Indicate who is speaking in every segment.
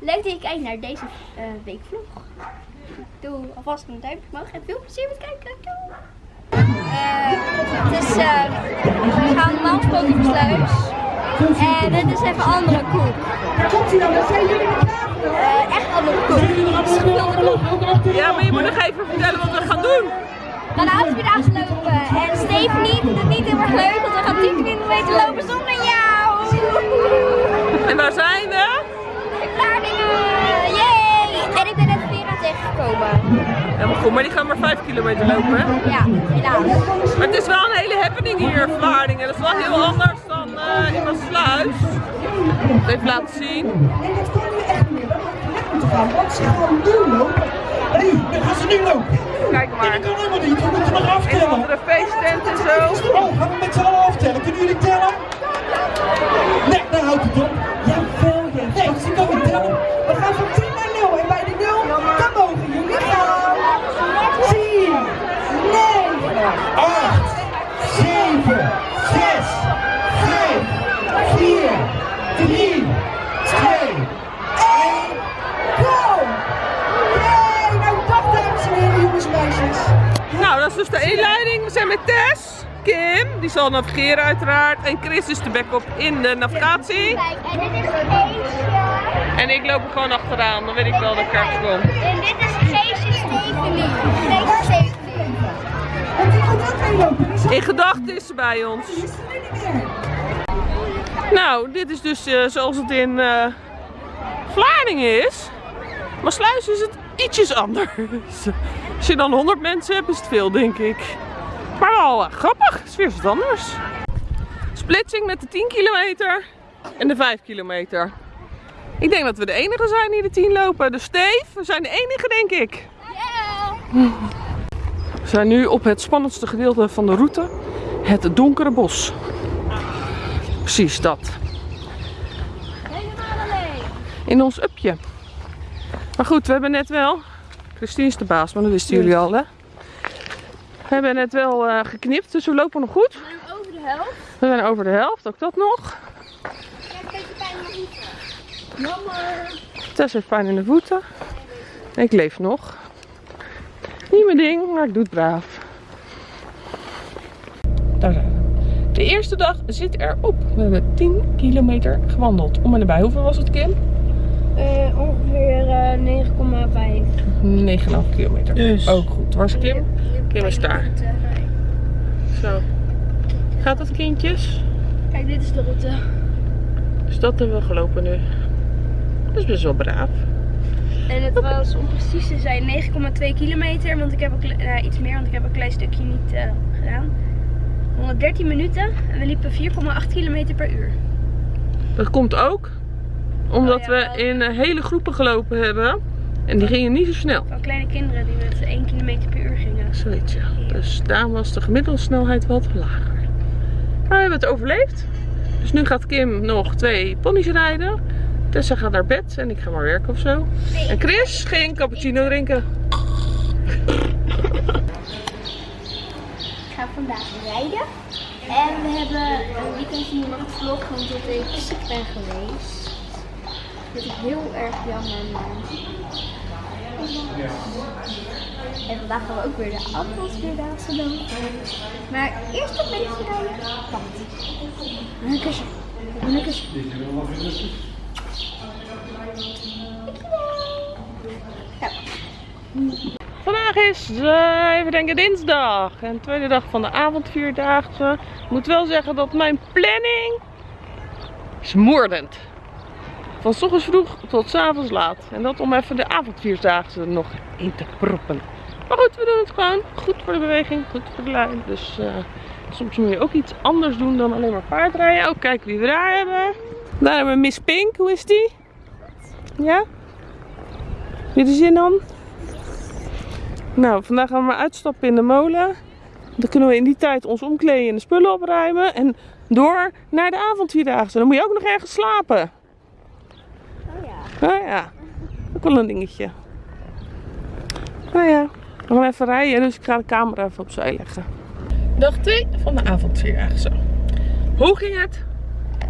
Speaker 1: Leuk dat je kijkt naar deze uh, weekvlog. Doe alvast een duimpje omhoog en veel plezier met kijken. Doei! Uh, het is, uh, we gaan normaal op sluis. En dit is even andere koek.
Speaker 2: Komt hij dan? Wat zijn jullie
Speaker 1: Echt andere koek. Het is gevulde koek.
Speaker 3: Ja, maar je moet nog even vertellen wat we gaan doen.
Speaker 1: We gaan avondvierdaagse lopen. En Stephanie vindt het niet heel erg leuk, want we gaan 10 kilometer lopen zonder jou.
Speaker 3: En waar zijn we? Goed, maar die gaan maar 5 kilometer lopen, hè?
Speaker 1: Ja, helaas.
Speaker 3: Maar het is wel een hele happening hier in Vlaardingen. Dat is wel heel anders dan uh, in Maassluis. Even laten zien.
Speaker 2: En dat kan nu echt niet meer. We moeten gaan, want ze gaan nu lopen. Hé, hey, dan gaan ze nu lopen.
Speaker 3: Kijk maar.
Speaker 2: Dat kan helemaal niet, we moeten nog
Speaker 3: Een
Speaker 2: aftellen.
Speaker 3: andere feesttent en zo.
Speaker 2: Oh, gaan we met z'n allen aftellen? Kunnen jullie tellen? Nee, daar houdt het op. Jawel, ja. Nee, ze kunnen tellen. We gaan van 10
Speaker 3: zal navigeren uiteraard. En Chris is de backup in de navigatie.
Speaker 1: Kijk, en dit is Geesje.
Speaker 3: En ik loop er gewoon achteraan, dan weet ik wel dat ik ergens kom.
Speaker 1: En dit is Geesje Stephanie. Geesje
Speaker 3: In gedachten is ze bij ons. Nou, dit is dus eh, zoals het in Vlaardingen is. Maar Sluis is het ietsjes anders. Als je dan 100 mensen hebt, is het veel, denk ik. Maar wel eh, grappig, het is weer wat anders. Splitsing met de 10 kilometer en de 5 kilometer. Ik denk dat we de enige zijn die de 10 lopen. Dus Steve, we zijn de enige, denk ik.
Speaker 1: Yeah.
Speaker 3: We zijn nu op het spannendste gedeelte van de route. Het donkere bos. Precies dat.
Speaker 1: Helemaal alleen.
Speaker 3: in ons upje. Maar goed, we hebben net wel. Christine is de baas, maar dat wisten jullie al hè. We hebben net wel eh, geknipt, dus we lopen nog goed.
Speaker 1: We zijn over de helft.
Speaker 3: We zijn over de helft, ook dat nog.
Speaker 1: Ik heb een beetje pijn in mijn voeten. Jammer.
Speaker 3: Tess heeft pijn in de voeten. Ik leef nog. Niet mijn ding, maar ik doe het braaf. Daar zijn we. De eerste dag zit erop. We hebben 10 kilometer gewandeld. Om en nabij. Hoeveel was het, Kim?
Speaker 1: Uh, ongeveer uh, 9,5.
Speaker 3: 9,5 kilometer.
Speaker 2: Dus.
Speaker 3: Ook goed. Waar is Kim? Kim is daar. Zo. Gaat dat kindjes?
Speaker 1: Kijk, dit is de route.
Speaker 3: Dus dat hebben we gelopen nu. Dat is best wel braaf.
Speaker 1: En het was om precies te zijn 9,2 kilometer, want ik heb kle- eh, iets meer, want ik heb een klein stukje niet eh, gedaan. 113 minuten en we liepen 4,8 kilometer per uur.
Speaker 3: Dat komt ook omdat
Speaker 1: Oh ja,
Speaker 3: we in eh, hele groepen gelopen hebben. En die gingen niet zo snel.
Speaker 1: Van kleine kinderen die met 1 kilometer per uur gingen.
Speaker 3: Zoiets ja. Dus daarom was de gemiddelde snelheid wat lager. Maar we hebben het overleefd. Dus nu gaat Kim nog twee ponies rijden. Tessa gaat naar bed en ik ga maar werken of zo. En Chris ging cappuccino drinken.
Speaker 1: Ik ga vandaag rijden. En we hebben een weekend hier nog gevlogd omdat ik ziek ben geweest. Dat is heel erg jammer. Maar... En vandaag gaan we ook weer de afvalsvierdaagse doen. Maar eerst een beetje rijden. Wacht. Een kusje. Een kusje. Ja.
Speaker 3: Vandaag is, eh, even denken, dinsdag. En tweede dag van de avondvierdaagse. Ik moet wel zeggen dat mijn planning is moordend. Van 's ochtends vroeg tot 's avonds laat. En dat om even de avondvierdaagse er nog in te proppen. Maar goed, we doen het gewoon. Goed voor de beweging, goed voor de lijn. Dus eh, soms moet je ook iets anders doen dan alleen maar paardrijden. Oh, kijk wie we daar hebben. Daar hebben we Miss Pink. Hoe is die? Ja? Heb je er zin aan? Nou, vandaag gaan we maar uitstappen in de molen. Dan kunnen we in die tijd ons omkleden en de spullen opruimen. En door naar de avondvierdaagse. Dan moet je ook nog ergens slapen. Nou ja, ook wel een dingetje. Nou ja, we gaan even rijden, dus ik ga de camera even opzij leggen. Dag 2 van de avondvierdaagse. Hoe ging het?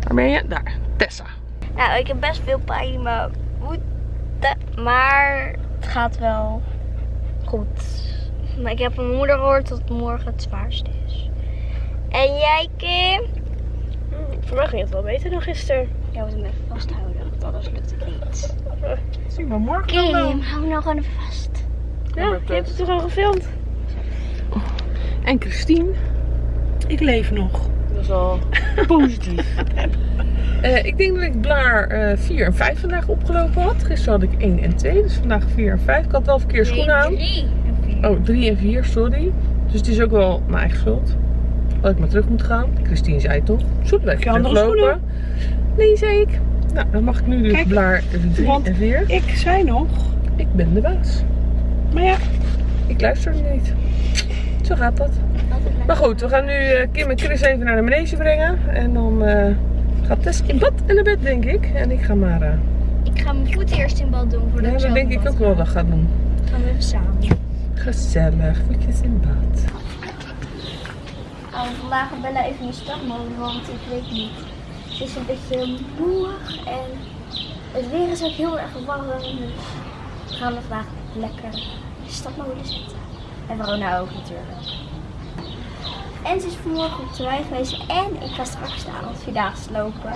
Speaker 3: Waar ben je? Daar, Tessa.
Speaker 1: Nou, ik heb best veel pijn in mijn voet. zitten. Maar het gaat wel goed. Maar ik heb mijn moeder gehoord dat morgen het zwaarste is. En jij, Kim?
Speaker 4: Mij ging het wel beter dan gisteren.
Speaker 1: Jij moet hem even vasthouden, want anders lukt het niet.
Speaker 2: Zien we morgen dan.
Speaker 1: Kim, hou nou gewoon even vast.
Speaker 4: Ja, je hebt het toch al gefilmd?
Speaker 3: En Christine,
Speaker 2: Ik leef nog.
Speaker 3: dat is al positief. Eh, ik denk dat ik blaar eh 4 en 5 vandaag opgelopen had. Gisteren had ik 1 en 2, dus vandaag 4 en 5. Ik had wel verkeerd schoenen aan.
Speaker 1: drie en vier.
Speaker 3: Oh, 3 en 4, sorry. Dus het is ook wel mijn eigen schuld. Dat ik maar terug moet gaan. Christine zei toch?
Speaker 2: Andere
Speaker 3: teruglopen. Nee, zei ik. Nou, dan mag ik nu dus
Speaker 2: Kijk,
Speaker 3: blaar 3
Speaker 2: want-
Speaker 3: en 4.
Speaker 2: Ik zei nog.
Speaker 3: Ik ben de baas.
Speaker 2: Maar ja,
Speaker 3: Ik luister niet. Zo gaat dat. Maar goed, we gaan nu eh, Kim en Chris even naar de manege brengen. En dan eh, gaat Tess in bad en naar bed, denk ik. En ik ga maar... eh,
Speaker 1: Ik ga mijn voeten eerst in bad doen voordat
Speaker 3: ja,
Speaker 1: ik
Speaker 3: dat denk ik ook wel
Speaker 1: ga.
Speaker 3: dat gaat doen.
Speaker 1: Gaan we even samen.
Speaker 3: Gezellig, voetjes in bad.
Speaker 1: Vandaag gaat Bella even in stapmode, want ik weet niet. Ze is een beetje moe en het weer is ook heel erg warm. Dus we gaan vandaag lekker in stapmode zetten. En Verona ook natuurlijk. En ze is vanmorgen op de wei geweest en ik ga straks de avondvierdaagse lopen.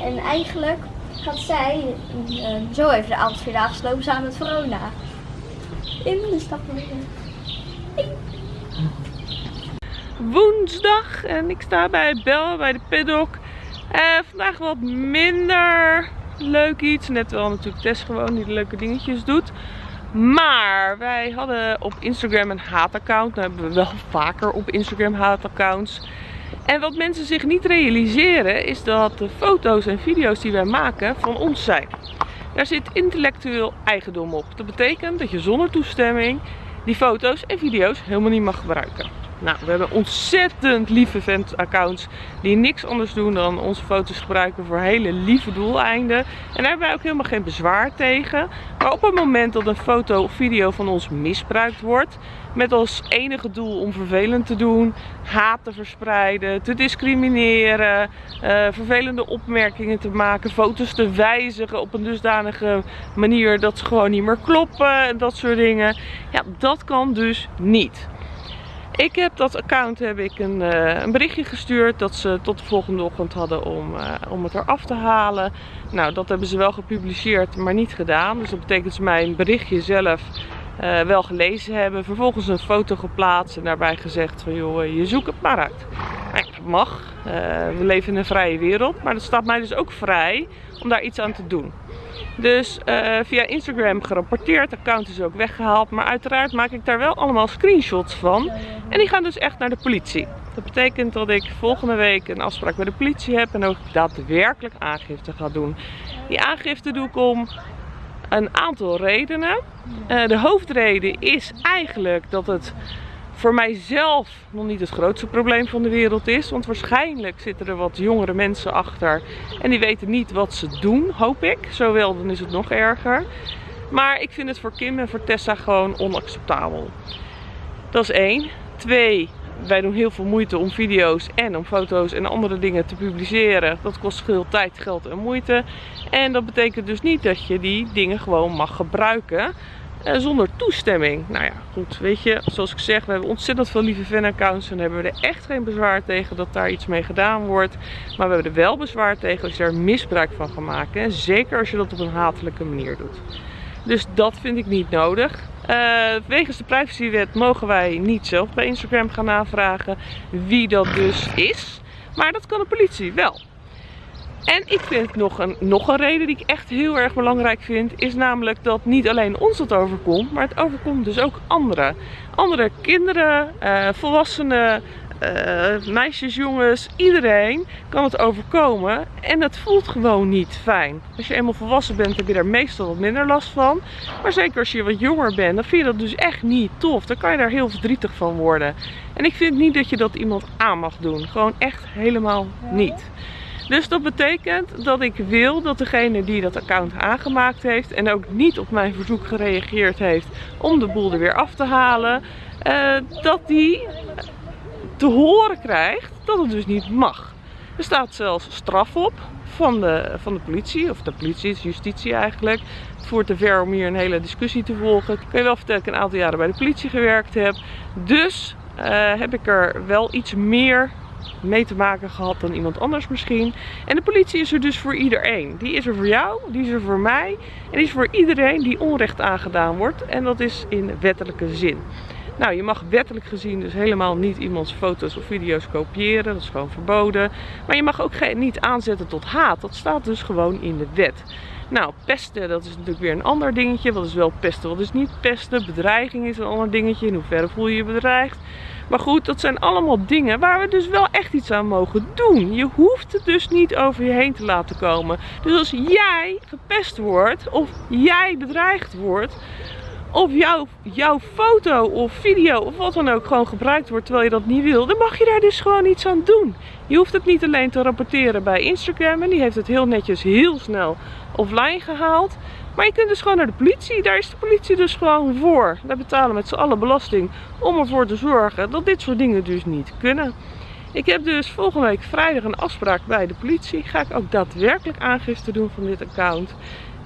Speaker 1: En eigenlijk gaat zij eh, zo even de avondvierdaagse lopen samen met Verona. In de stapmode.
Speaker 3: Woensdag en ik sta bij Bel bij de paddock. Eh, vandaag wat minder leuk iets. Net wel natuurlijk Tess gewoon die leuke dingetjes doet. Maar wij hadden op Instagram een haataccount. Nou hebben we wel vaker op Instagram haataccounts. En wat mensen zich niet realiseren is dat de foto's en video's die wij maken van ons zijn. Daar zit intellectueel eigendom op. Dat betekent dat je zonder toestemming die foto's en video's helemaal niet mag gebruiken. Nou, we hebben ontzettend lieve vent-accounts die niks anders doen dan onze foto's gebruiken voor hele lieve doeleinden. En daar hebben wij ook helemaal geen bezwaar tegen. Maar op het moment dat een foto of video van ons misbruikt wordt, met als enige doel om vervelend te doen, haat te verspreiden, te discrimineren, eh, vervelende opmerkingen te maken, foto's te wijzigen op een dusdanige manier dat ze gewoon niet meer kloppen en dat soort dingen. Ja, dat kan dus niet. Ik heb dat account heb ik een, eh, een berichtje gestuurd dat ze tot de volgende ochtend hadden om, eh, om het eraf te halen. Nou, dat hebben ze wel gepubliceerd, maar niet gedaan. Dus dat betekent dat ze mijn berichtje zelf eh, wel gelezen hebben. Vervolgens een foto geplaatst en daarbij gezegd van joh, je zoekt het maar uit. Mag. Eh, we leven in een vrije wereld, maar dat staat mij dus ook vrij om daar iets aan te doen. Dus eh, via Instagram gerapporteerd, account is ook weggehaald. Maar uiteraard maak ik daar wel allemaal screenshots van. En die gaan dus echt naar de politie. Dat betekent dat ik volgende week een afspraak bij de politie heb en ook daadwerkelijk aangifte ga doen. Die aangifte doe ik om een aantal redenen. Eh, de hoofdreden is eigenlijk dat het voor mijzelf nog niet het grootste probleem van de wereld is. Want waarschijnlijk zitten er wat jongere mensen achter en die weten niet wat ze doen, hoop ik. Zowel, dan is het nog erger. Maar ik vind het voor Kim en voor Tessa gewoon onacceptabel. Dat is één. Twee, wij doen heel veel moeite om video's en om foto's en andere dingen te publiceren. Dat kost veel tijd, geld en moeite. En dat betekent dus niet dat je die dingen gewoon mag gebruiken zonder toestemming. Nou ja, goed, weet je, zoals ik zeg, we hebben ontzettend veel lieve fanaccounts en hebben we er echt geen bezwaar tegen dat daar iets mee gedaan wordt. Maar we hebben er wel bezwaar tegen als je daar misbruik van gaat maken. En zeker als je dat op een hatelijke manier doet. Dus dat vind ik niet nodig. Eh, wegens de privacywet mogen wij niet zelf bij Instagram gaan navragen wie dat dus is. Maar dat kan de politie wel. En ik vind nog een, nog een reden die ik echt heel erg belangrijk vind, is namelijk dat niet alleen ons het overkomt, maar het overkomt dus ook anderen. Andere kinderen, eh, volwassenen, eh, meisjes, jongens, iedereen kan het overkomen. En het voelt gewoon niet fijn. Als je eenmaal volwassen bent, heb je daar meestal wat minder last van. Maar zeker als je wat jonger bent, dan vind je dat dus echt niet tof. Dan kan je daar heel verdrietig van worden. En ik vind niet dat je dat iemand aan mag doen. Gewoon echt helemaal niet. Dus dat betekent dat ik wil dat degene die dat account aangemaakt heeft en ook niet op mijn verzoek gereageerd heeft om de boel er weer af te halen, eh, dat die te horen krijgt dat het dus niet mag. Er staat zelfs straf op van de, van de politie, of de politie, is justitie eigenlijk. Voert te ver om hier een hele discussie te volgen. Ik je wel vertellen dat ik een aantal jaren bij de politie gewerkt heb. Dus eh, heb ik er wel iets meer mee te maken gehad dan iemand anders misschien. En de politie is er dus voor iedereen. Die is er voor jou, die is er voor mij en die is voor iedereen die onrecht aangedaan wordt. En dat is in wettelijke zin. Nou, je mag wettelijk gezien dus helemaal niet iemands foto's of video's kopiëren. Dat is gewoon verboden. Maar je mag ook niet aanzetten tot haat. Dat staat dus gewoon in de wet. Nou, pesten, dat is natuurlijk weer een ander dingetje. Wat is wel pesten, wat is niet pesten? Bedreiging is een ander dingetje. In hoeverre voel je je bedreigd? Maar goed, dat zijn allemaal dingen waar we dus wel echt iets aan mogen doen. Je hoeft het dus niet over je heen te laten komen. Dus als jij gepest wordt of jij bedreigd wordt, of jouw, jouw foto of video of wat dan ook gewoon gebruikt wordt terwijl je dat niet wil, dan mag je daar dus gewoon iets aan doen. Je hoeft het niet alleen te rapporteren bij Instagram en die heeft het heel netjes heel snel offline gehaald. Maar je kunt dus gewoon naar de politie. Daar is de politie dus gewoon voor. Daar betalen met z'n allen belasting om ervoor te zorgen dat dit soort dingen dus niet kunnen. Ik heb dus volgende week vrijdag een afspraak bij de politie. Ga ik ook daadwerkelijk aangifte doen van dit account.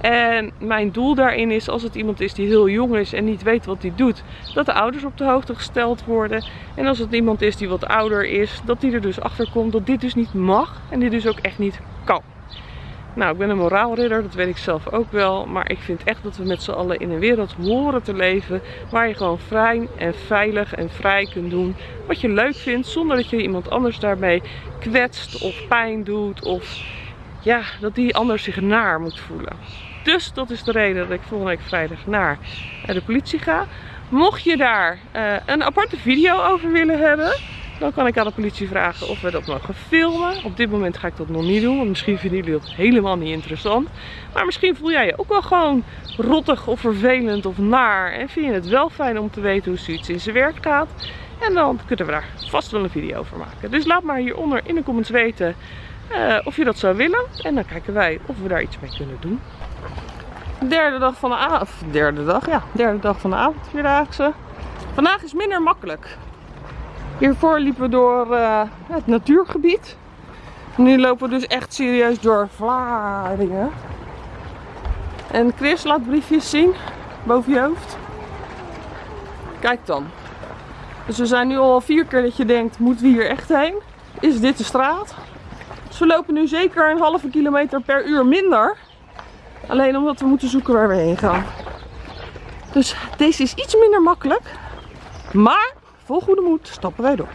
Speaker 3: En mijn doel daarin is, als het iemand is die heel jong is en niet weet wat hij doet, dat de ouders op de hoogte gesteld worden. En als het iemand is die wat ouder is, dat die er dus achter komt dat dit dus niet mag en dit dus ook echt niet kan. Nou, ik ben een moraalridder, dat weet ik zelf ook wel. Maar ik vind echt dat we met z'n allen in een wereld horen te leven waar je gewoon vrij en veilig en vrij kunt doen wat je leuk vindt. Zonder dat je iemand anders daarmee kwetst of pijn doet of ja, dat die ander zich naar moet voelen. Dus dat is de reden dat ik volgende week vrijdag naar de politie ga. Mocht je daar uh, een aparte video over willen hebben, dan kan ik aan de politie vragen of we dat mogen filmen. Op dit moment ga ik dat nog niet doen, want misschien vinden jullie dat helemaal niet interessant. Maar misschien voel jij je ook wel gewoon rottig of vervelend of naar. En vind je het wel fijn om te weten hoe zoiets in zijn werk gaat. En dan kunnen we daar vast wel een video over maken. Dus laat maar hieronder in de comments weten uh, of je dat zou willen. En dan kijken wij of we daar iets mee kunnen doen. Derde dag van de avond. Derde dag, ja. Derde dag van de avondvierdaagse. Vandaag is minder makkelijk. Hiervoor liepen we door uh, het natuurgebied. Nu lopen we dus echt serieus door Vlaardingen. En Chris laat briefjes zien boven je hoofd. Kijk dan. Dus we zijn nu al vier keer dat je denkt, moeten we hier echt heen? Is dit de straat? Dus we lopen nu zeker een halve kilometer per uur minder. Alleen omdat we moeten zoeken waar we heen gaan. Dus deze is iets minder makkelijk. Maar vol goede moed stappen wij door.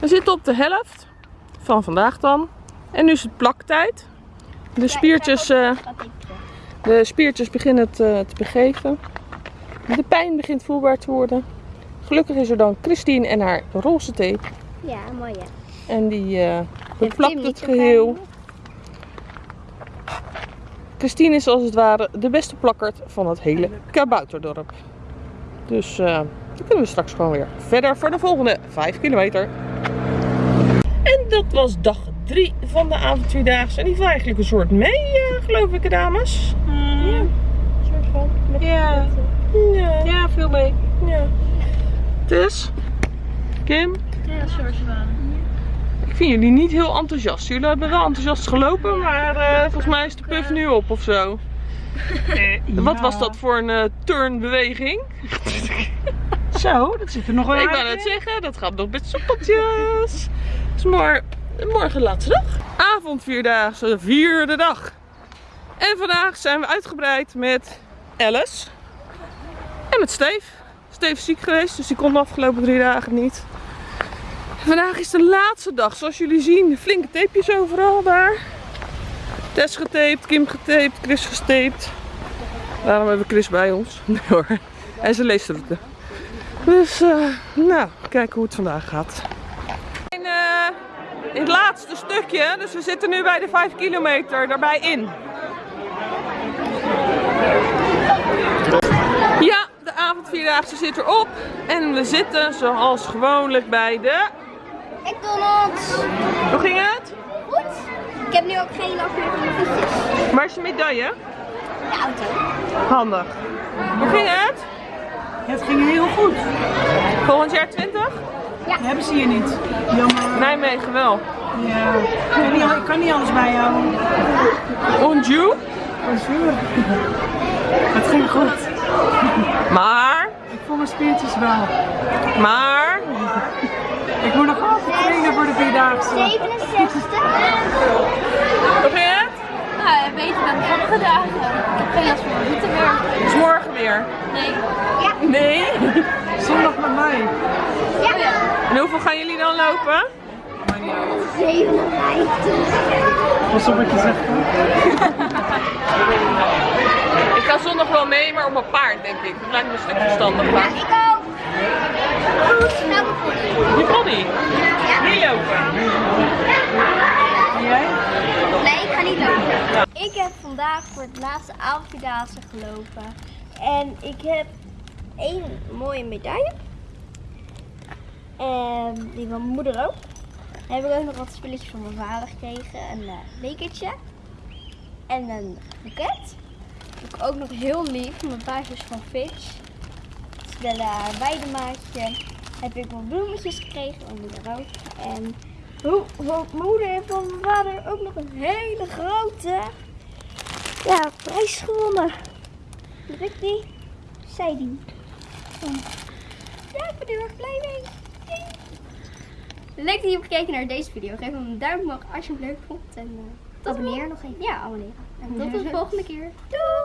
Speaker 3: We zitten op de helft van vandaag dan. En nu is het plaktijd. De spiertjes, uh, de spiertjes beginnen te, te begeven. De pijn begint voelbaar te worden. Gelukkig is er dan Christine en haar roze tape.
Speaker 1: Ja, mooi ja.
Speaker 3: En die uh, beplakt het geheel. Christine is als het ware de beste plakkerd van het hele kabouterdorp. Dus uh, dan kunnen we straks gewoon weer verder voor de volgende 5 kilometer. En dat was dag 3 van de avondvierdaagse. En die viel eigenlijk een soort mee, uh, geloof ik, dames.
Speaker 4: Mm. Ja, een soort van.
Speaker 3: Ja. ja.
Speaker 4: Ja, veel mee.
Speaker 3: Ja. Dus, Kim?
Speaker 4: Ja.
Speaker 3: Ik vind jullie niet heel enthousiast. Jullie hebben wel enthousiast gelopen, maar uh, volgens mij is de puff nu op of zo.
Speaker 2: Uh,
Speaker 3: Wat was dat voor een uh, turnbeweging?
Speaker 2: Zo, dat zit er nog wel
Speaker 3: Ik wou net
Speaker 2: in.
Speaker 3: zeggen, dat gaat nog met soepeltjes. Dus maar morgen laatste dag. Avondvierdaagse, vierde dag. En vandaag zijn we uitgebreid met Alice. En met Steve. Steve is ziek geweest, dus die kon de afgelopen drie dagen niet. Vandaag is de laatste dag. Zoals jullie zien, flinke tapejes overal daar. Tess getaped, Kim getaped, Chris gestaped. Daarom hebben we Chris bij ons. Nee hoor. En ze leest het. Dus, eh, nou, kijken hoe het vandaag gaat. In, eh, in het laatste stukje, dus we zitten nu bij de 5 kilometer daarbij in. Ja, de avondvierdaagse zit erop. En we zitten zoals gewoonlijk bij de...
Speaker 1: McDonald's.
Speaker 3: Hoe ging het?
Speaker 1: Goed. Ik heb nu ook geen last meer van mijn voetjes.
Speaker 3: Waar is je medaille?
Speaker 1: De auto.
Speaker 3: Handig. Hoe ging het?
Speaker 2: Het ging heel goed.
Speaker 3: Volgend jaar 20?
Speaker 2: Die hebben ze hier niet. Jammer.
Speaker 3: Nijmegen wel.
Speaker 4: Ja. Ik kan niet, ik kan niet alles bijhouden.
Speaker 3: Und you?
Speaker 4: Bonjour. Het ging goed.
Speaker 3: Maar,
Speaker 4: Ik voel mijn spiertjes wel.
Speaker 3: maar,
Speaker 4: Ik moet nog altijd trainen voor de vierdaagse.
Speaker 1: 67.
Speaker 3: hoe ging het?
Speaker 1: Nou, beter dan de vorige dagen. Ik heb geen last van mijn voeten meer.
Speaker 3: Is morgen weer?
Speaker 1: Nee. Ja.
Speaker 3: Nee.
Speaker 4: Zondag met mij.
Speaker 1: Ja. ja.
Speaker 3: En hoeveel gaan jullie dan lopen?
Speaker 1: 57.
Speaker 4: Pas op wat je zegt.
Speaker 3: Ik ga zondag wel mee, maar op mijn paard denk ik. Dat lijkt me een stuk verstandiger.
Speaker 1: Ja, ik ook. Goed, nou.
Speaker 3: Je pony? Niet lopen.
Speaker 4: En jij?
Speaker 1: Nee, ik ga niet lopen. Ik heb vandaag voor het laatste avondvierdaagse gelopen. En ik heb één mooie medaille. En die van mijn moeder ook. Heb ik ook nog wat spulletjes van mijn vader gekregen. Een uh, bekertje. En een boeket. Ik ook nog heel lief mijn paardjes van Fitch. Stella Weidemaatje. Heb ik wat bloemetjes gekregen van moeder ook. En hoe, mijn moeder en van mijn vader ook nog een hele grote ja, prijs gewonnen. Lukt die? Zij die. Ja, ik ben er heel erg blij mee. Leuk dat je hebt gekeken naar deze video. Geef hem een duim omhoog als je het leuk vond. En uh, abonneer nog even. Ja, abonneer. En tot de volgende keer. Doeg!